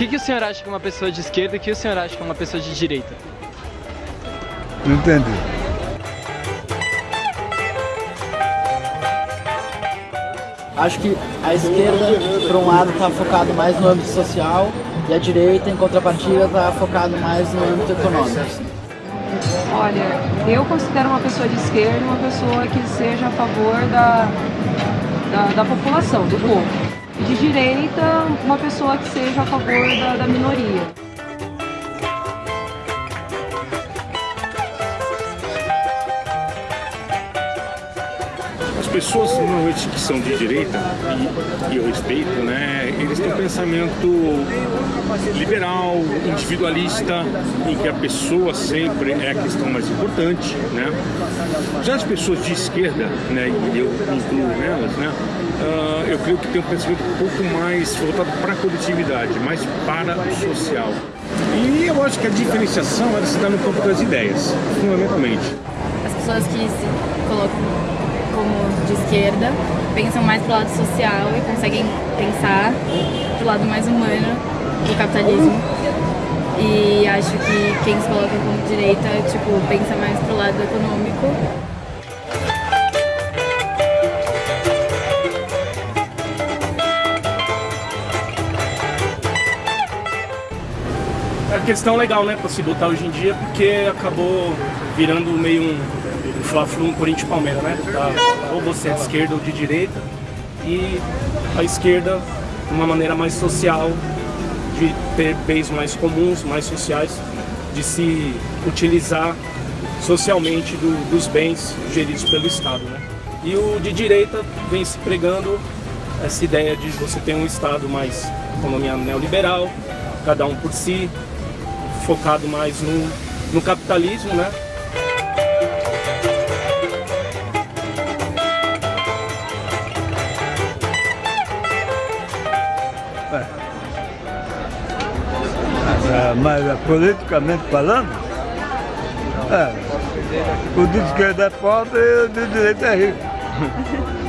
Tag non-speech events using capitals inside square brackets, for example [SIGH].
que, que o senhor acha que é uma pessoa de esquerda e o que o senhor acha que é uma pessoa de direita? Não entendi. Acho que a esquerda, por um lado, está focado mais no âmbito social e a direita, em contrapartida, está focado mais no âmbito econômico. Olha, eu considero uma pessoa de esquerda uma pessoa que seja a favor da, da, da população, do povo. De direita, uma pessoa que seja a favor da, da minoria. As pessoas normalmente que são de direita, e, e eu respeito, né, eles têm um pensamento liberal, individualista, em que a pessoa sempre é a questão mais importante, né. Já as pessoas de esquerda, né, e eu incluo nelas, né, uh, eu creio que tem um pensamento um pouco mais voltado para a coletividade, mais para o social. E eu acho que a diferenciação ela se dá no campo das ideias, fundamentalmente. As pessoas que se colocam como de esquerda pensam mais pro lado social e conseguem pensar pro lado mais humano do capitalismo. E acho que quem se coloca como direita, tipo, pensa mais pro lado econômico. É uma questão legal, né, pra se lutar hoje em dia, porque acabou virando meio um Fla-Flu um Corinthians Palmeiras, né? Tá, ou você é de esquerda ou de direita. E a esquerda, de uma maneira mais social, de ter bens mais comuns, mais sociais, de se utilizar socialmente do, dos bens geridos pelo Estado, né? E o de direita vem se pregando essa ideia de você ter um Estado mais economia neoliberal, cada um por si, focado mais no, no capitalismo, né? É, mas é, politicamente falando, é, o de esquerda é pobre e o de direita é rico. [LAUGHS]